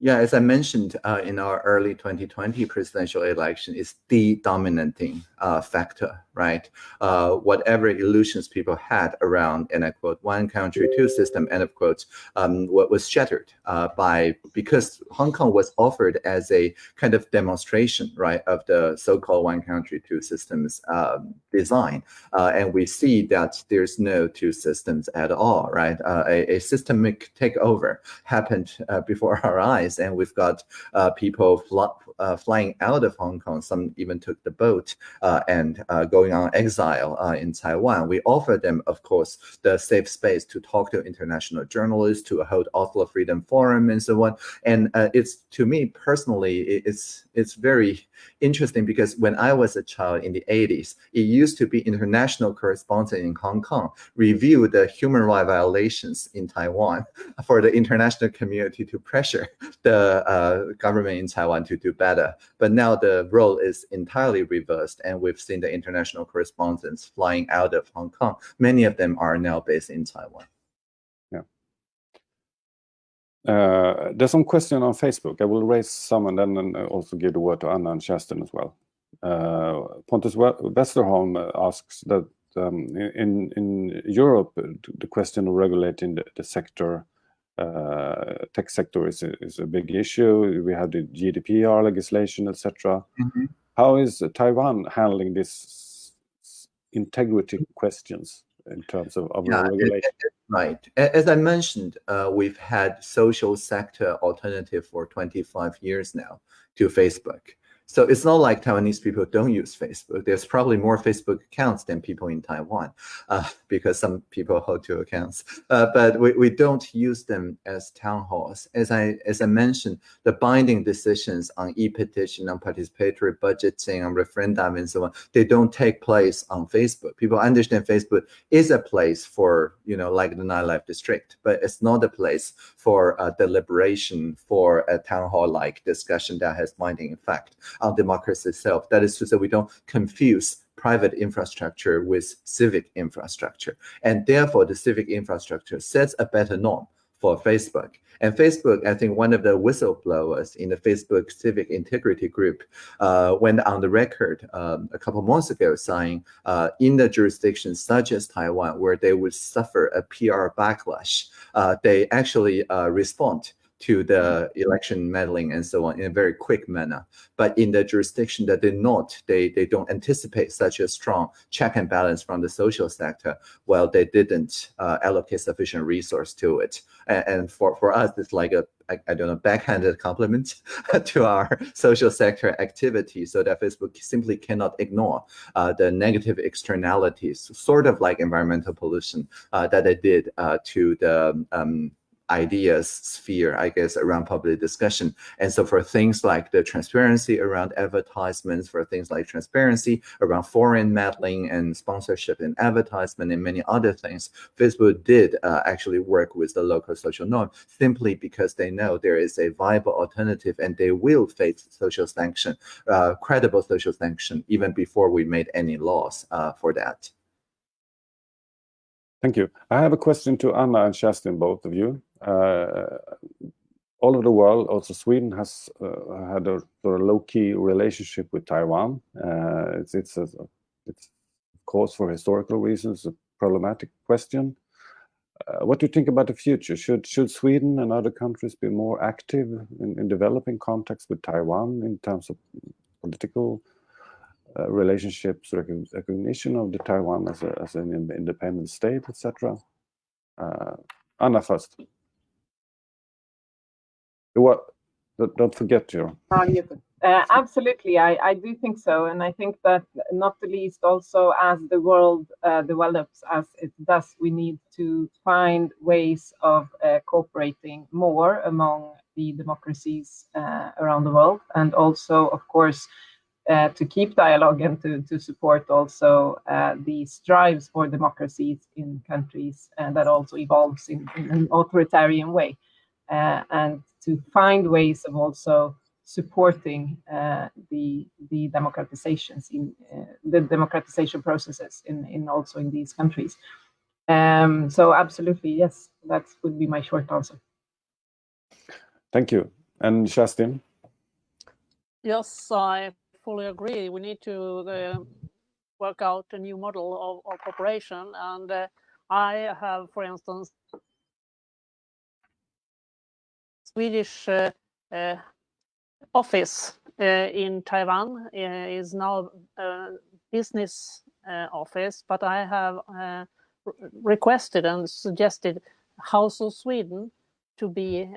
Yeah, as I mentioned uh, in our early 2020 presidential election, it's the dominating uh, factor, right? Uh, whatever illusions people had around, and I quote, one country, two system, end of quote, um, what was shattered uh, by, because Hong Kong was offered as a kind of demonstration, right, of the so-called one country, two systems um, design. Uh, and we see that there's no two systems at all, right? Uh, a, a, systemic takeover happened before our eyes and we've got uh, people uh, flying out of Hong Kong. Some even took the boat uh, and uh, going on exile uh, in Taiwan. We offer them, of course, the safe space to talk to international journalists, to hold Oslo Freedom Forum, and so on. And uh, it's to me personally, it's it's very interesting because when I was a child in the 80s, it used to be international correspondent in Hong Kong review the human rights violations in Taiwan for the international community to pressure the government in Taiwan to do better. But now the role is entirely reversed, and we've seen the international correspondents flying out of Hong Kong. Many of them are now based in Taiwan. Yeah. Uh, there's some question on Facebook. I will raise some and then also give the word to Anna and Kerstin as well. Pontus Westerholm asks that in Europe, the question of regulating the sector, Uh, tech sector is a big issue. We have the GDPR legislation, et cetera. Mm-hmm. How is Taiwan handling this integrity questions in terms of regulation? Right. As I mentioned, uh, we've had social sector alternative for 25 years now to Facebook. So it's not like Taiwanese people don't use Facebook. There's probably more Facebook accounts than people in Taiwan, uh, because some people hold two accounts. Uh, but we we don't use them as town halls. As I as I mentioned, the binding decisions on e-petition, on participatory budgeting, on referendum, and so on, they don't take place on Facebook. People understand Facebook is a place for you know, like the nightlife district, but it's not a place for uh, deliberation for a town hall-like discussion that has binding effect on democracy itself. That is to say, we don't confuse private infrastructure with civic infrastructure. And therefore, the civic infrastructure sets a better norm for Facebook. And Facebook, I think one of the whistleblowers in the Facebook Civic Integrity Group, uh, went on the record um, a couple months ago saying, uh, in the jurisdictions such as Taiwan, where they would suffer a PR backlash, uh, they actually respond to the mm-hmm. election meddling and so on in a very quick manner. But in the jurisdiction that they're not, they they don't anticipate such a strong check and balance from the social sector, well, they didn't uh, allocate sufficient resource to it. And, and, for for us, it's like a, I don't know, backhanded compliment to our social sector activity, so that Facebook simply cannot ignore uh, the negative externalities, sort of like environmental pollution, uh, that they did to the um, ideas sphere, I guess, around public discussion. And so for things like the transparency around advertisements, for things like transparency around foreign meddling and sponsorship and advertisement and many other things, Facebook did uh, actually work with the local social norm simply because they know there is a viable alternative, and they will face social sanction, uh, credible social sanction, even before we made any laws uh, for that. Thank you. I have a question to Anna and Kerstin, both of you. Uh, all over the world, also Sweden has uh, had a low-key relationship with Taiwan. Uh, it's of course, for historical reasons, a problematic question. What do you think about the future? Should should Sweden and other countries be more active in developing contacts with Taiwan in terms of political Uh, relationships, recognition of the Taiwan as as an independent state, etc. cetera? Uh, Anna first. Don't forget your- uh, Absolutely. I do think so, and I think that not the least also as the world develops as it does, we need to find ways of cooperating more among the democracies around the world. And also, of course, Uh, to keep dialogue and to to support also uh, the strives for democracies in countries and that also evolves in an authoritarian way. And to find ways of also supporting the the democratizations in the democratization processes in, in also in these countries. Um, so absolutely, yes. That would be my short answer. Thank you. Kerstin? Yes, I fully agree. We need to uh, work out a new model of cooperation. And uh, I have, for instance, Swedish uh, office in Taiwan is now a business office, but I have requested and suggested House of Sweden to be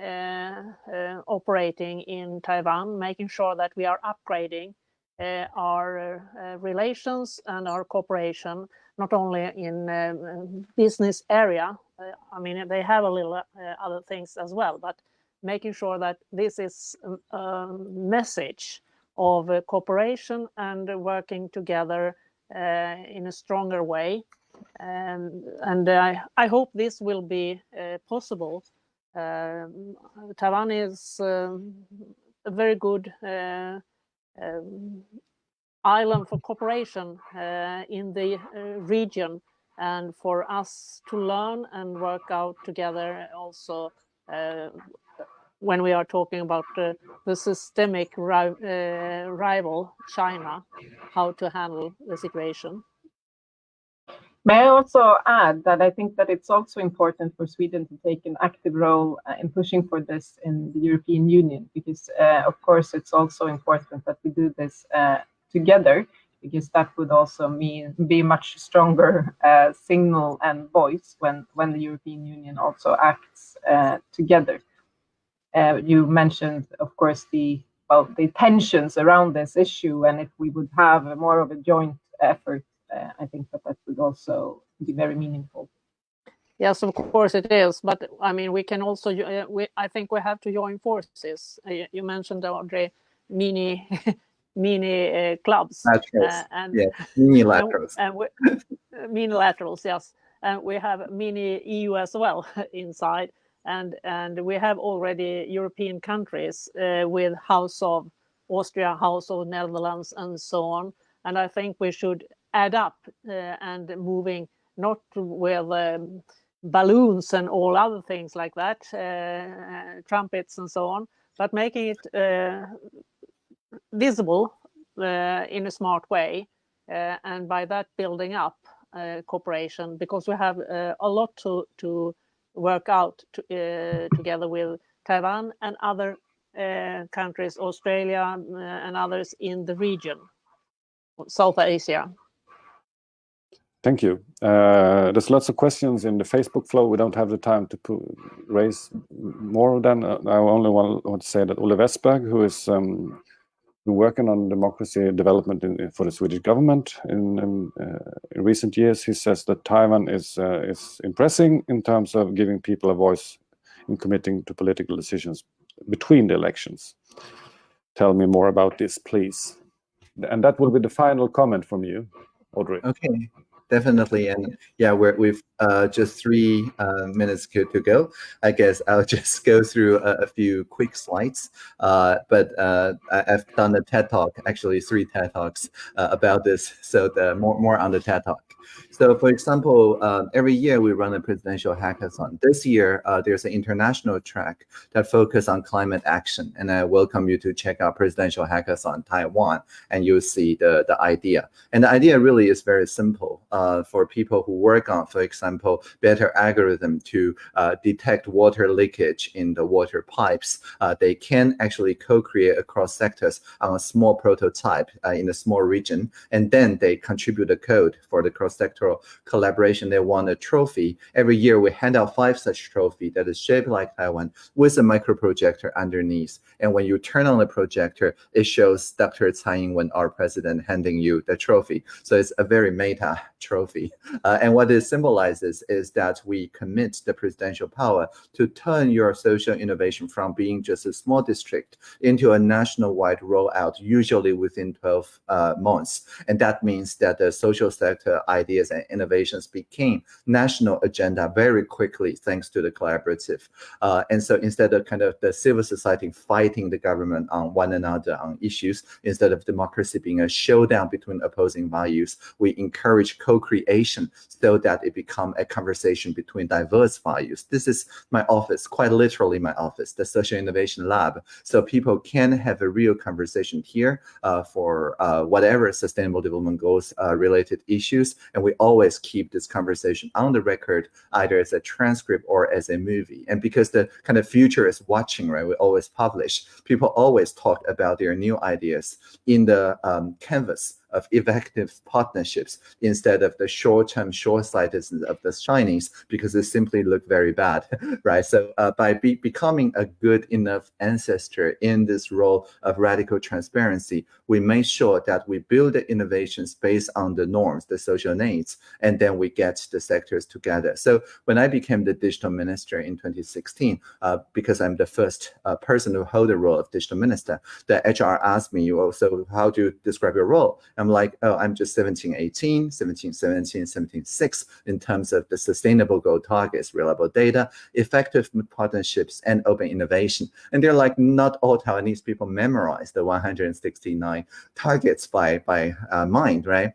operating in Taiwan, making sure that we are upgrading Uh, our uh, relations and our cooperation, not only in uh, business area. I mean, they have a little other things as well, but making sure that this is um, a message of cooperation and working together in a stronger way. Um, and I I, hope this will be possible. Um, Taiwan is um, a very good island for cooperation in the region and for us to learn and work out together also when we are talking about uh, the systemic ri uh, rival China, how to handle the situation. May I also add that I think that it's also important for Sweden to take an active role uh, in pushing for this in the European Union, because uh, of course it's also important that we do this uh, together, because that would also mean be much stronger uh, signal and voice when when the European Union also acts uh, together. Uh, you mentioned, of course, the well the tensions around this issue, and if we would have more of a joint effort I think that that would also be very meaningful. Yes, of course it is, but I mean we can also. Uh, we, I think we have to join forces. Uh, you mentioned Audrey, mini, mini uh, clubs, uh, and yeah, mini laterals, and, and mini laterals. Yes, and we have mini EU as well inside, and and we have already European countries uh, with House of Austria, House of Netherlands, and so on. And I think we should add up uh, and moving not with um, balloons and all other things like that, uh, uh, trumpets and so on, but making it visible in a smart way, and by that building up cooperation because we have a lot to to work out to, uh, together with Taiwan and other uh, countries, Australia uh, and others in the region, South Asia. Thank you. Uh, there's lots of questions in the Facebook flow. We don't have the time to raise more them. Uh, I only want, want, to say that Ole Westberg, who is um, working on democracy development in, for the Swedish government in, in, uh, in, recent years, he says that Taiwan is uh, is impressing in terms of giving people a voice in committing to political decisions between the elections. Tell me more about this, please. And that will be the final comment from you, Audrey. Okay definitely. And yeah, we're, we've uh, just three uh, minutes to, to, go. I guess I'll just go through a, a few quick slides. Uh, but uh, I, have done a TED Talk, actually three TED Talks uh, about this. So the more, more on the TED Talk. So for example, uh, every year we run a presidential hackathon. This year, uh, there's an international track that focuses on climate action. And I welcome you to check out Presidential Hackathon Taiwan, and you'll see the, the idea. And the idea really is very simple uh, for people who work on, for example, better algorithm to uh, detect water leakage in the water pipes. Uh, they can actually co-create across sectors on a small prototype uh, in a small region, and then they contribute the code for the cross-sectoral collaboration, they won a trophy. Every year we hand out five such trophy that is shaped like Taiwan with a micro projector underneath. And when you turn on the projector, it shows Dr. Tsai Ing-wen, our president, handing you the trophy. So it's a very meta trophy. Uh, and what it symbolizes is that we commit the presidential power to turn your social innovation from being just a small district into a national-wide rollout, usually within 12 uh, months. And that means that the social sector ideas and innovations became national agenda very quickly thanks to the collaborative. Uh, and so instead of kind of the civil society fighting the government on one another on issues, instead of democracy being a showdown between opposing values, we encourage co-creation so that it become a conversation between diverse values. This is my office, quite literally my office, the Social Innovation Lab. So people can have a real conversation here uh, for uh, whatever sustainable development goals uh, related issues. And we always keep this conversation on the record, either as a transcript or as a movie. And because the kind of future is watching, right, we always publish. People always talk about their new ideas in the um, canvas of effective partnerships instead of the short-term short-sightedness of the Chinese because it simply look very bad, right? So uh, by be becoming a good enough ancestor in this role of radical transparency, we make sure that we build the innovations based on the norms, the social needs, and then we get the sectors together. So when I became the digital minister in 2016, uh, because I'm the first uh, person to hold the role of digital minister, the HR asked me, well, so how do you describe your role? I'm like, oh, I'm just 17, 18, 17, 17, 17, 6 in terms of the sustainable goal targets, reliable data, effective partnerships, and open innovation. And they're like, not all Taiwanese people memorize the 169 targets by, by uh, mind, right?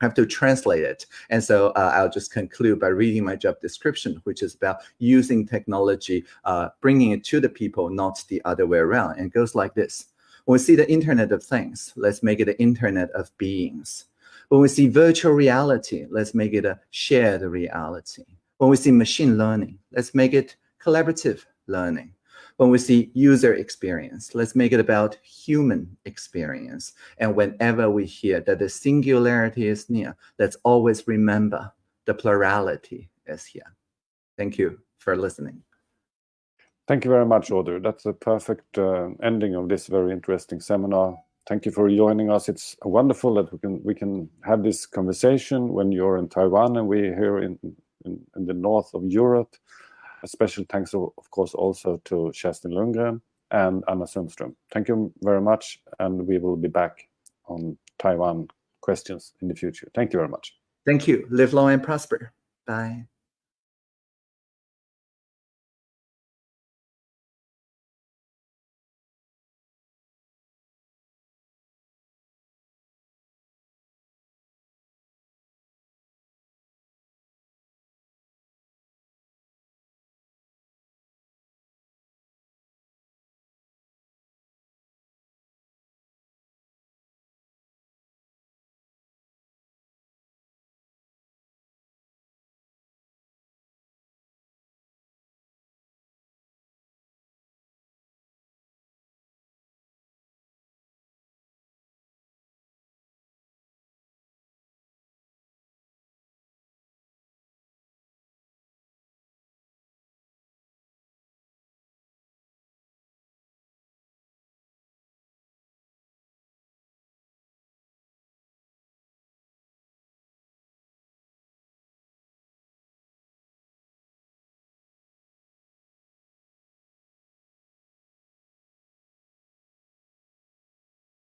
have to translate it. And so uh, I'll just conclude by reading my job description, which is about using technology, uh, bringing it to the people, not the other way around. And goes like this. When we see the Internet of Things, let's make it the Internet of Beings. When we see virtual reality, let's make it a shared reality. When we see machine learning, let's make it collaborative learning when we see user experience, let's make it about human experience. And whenever we hear that the singularity is near, let's always remember the plurality is here. Thank you for listening. Thank you very much, Audrey. That's a perfect uh, ending of this very interesting seminar. Thank you for joining us. It's wonderful that we can we can have this conversation when you're in Taiwan and we're here in, in, in the north of Europe. A special thanks, of course, also to Kerstin Lundgren and Anna Sundström. Thank you very much, and we will be back on Taiwan questions in the future. Thank you very much. Thank you. Live long and prosper. Bye.